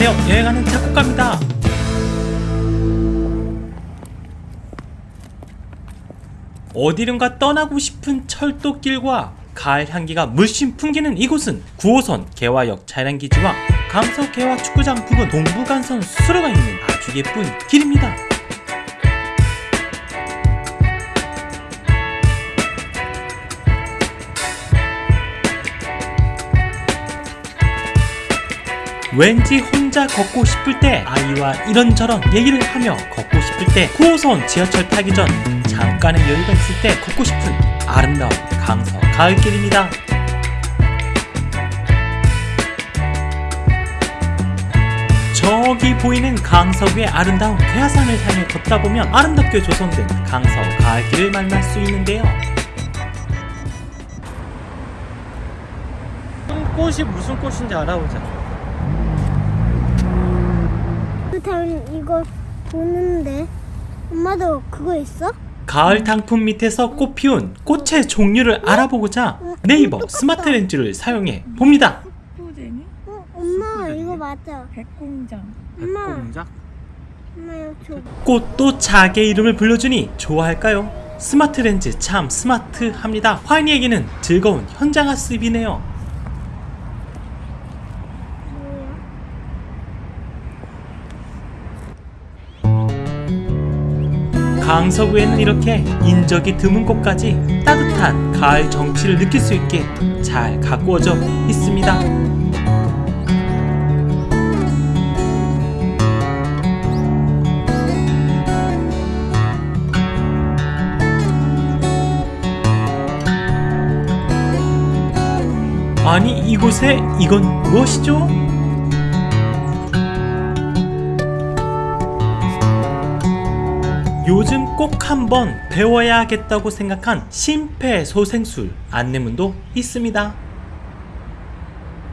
안녕하세요. 여행하는 작곡가입니다. 어디론가 떠나고 싶은 철도길과 가을 향기가 물씬 풍기는 이곳은 9호선 개화역 차량기지와 강서 개화 축구장 부근 동부간선 수로가 있는 아주 예쁜 길입니다 왠지 혼자 걷고 싶을 때 아이와 이런저런 얘기를 하며 걷고 싶을 때 9호선 지하철 타기 전 잠깐의 여유가 있을 때 걷고 싶은 아름다운 강서 가을길입니다. 저기 보이는 강서구의 아름다운 괴하산을 향해 걷다 보면 아름답게 조성된 강서 가을길을 만날 수 있는데요. 꽃이 무슨 꽃인지 알아보자. 그다음 이거 보는데 엄마도 그거 있어? 가을 단풍 밑에서 꽃 피운 꽃의 종류를 알아보고자 네이버 스마트 렌즈를 사용해 봅니다. 포쟁이 어, 엄마 이거 맞아. 백공장 엄마, 줘. 꽃도 자기 이름을 불러주니 좋아할까요? 스마트 렌즈 참 스마트합니다. 화인이에게는 즐거운 현장 학습이네요. 강서구에는 이렇게 인적이 드문 곳까지 따뜻한 가을 정취를 느낄 수 있게 잘 가꾸어져 있습니다. 아니 이곳에 이건 무엇이죠? 요즘 꼭 한번 배워야겠다고 생각한 심폐소생술 안내문도 있습니다.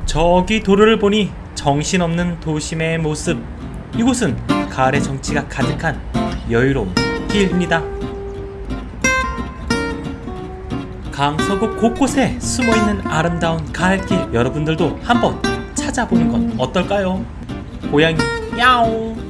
저기 도로를 보니 정신없는 도심의 모습. 이곳은 가을의 정취가 가득한 여유로운 길입니다. 강서구 곳곳에 숨어있는 아름다운 가을길 여러분들도 한번 찾아보는 건 어떨까요? 고양이 야옹